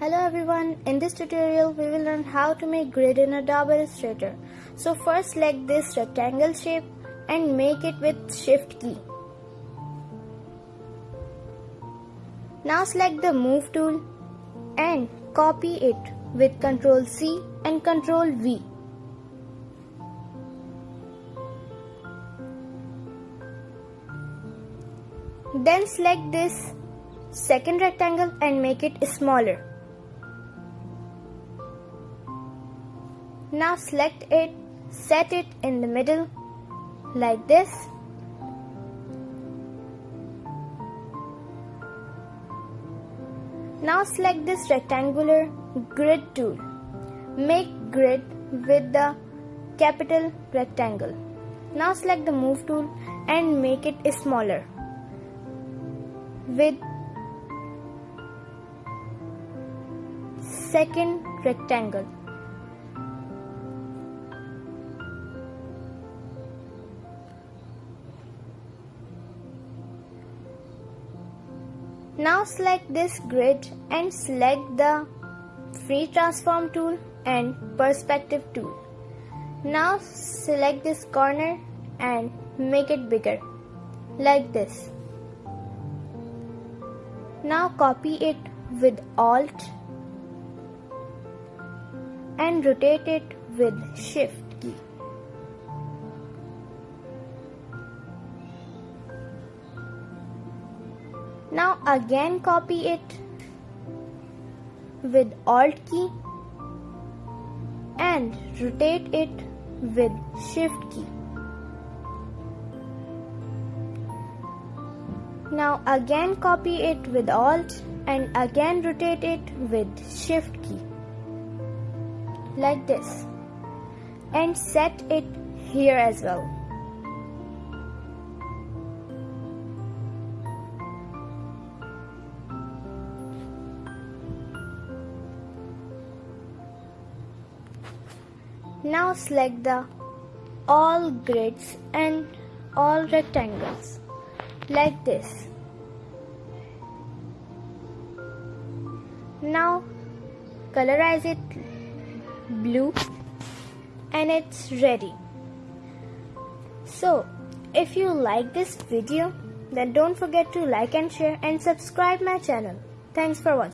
Hello everyone, in this tutorial we will learn how to make grid in Adobe Illustrator. So first select this rectangle shape and make it with shift key. Now select the move tool and copy it with ctrl C and ctrl V. Then select this second rectangle and make it smaller. Now select it, set it in the middle like this. Now select this rectangular grid tool. Make grid with the capital rectangle. Now select the move tool and make it smaller with second rectangle. Now select this grid and select the free transform tool and perspective tool. Now select this corner and make it bigger like this. Now copy it with Alt and rotate it with Shift Now again copy it with Alt key and rotate it with Shift key. Now again copy it with Alt and again rotate it with Shift key like this and set it here as well. Now select the all grids and all rectangles like this. Now colorize it blue and it's ready. So if you like this video then don't forget to like and share and subscribe my channel. Thanks for watching.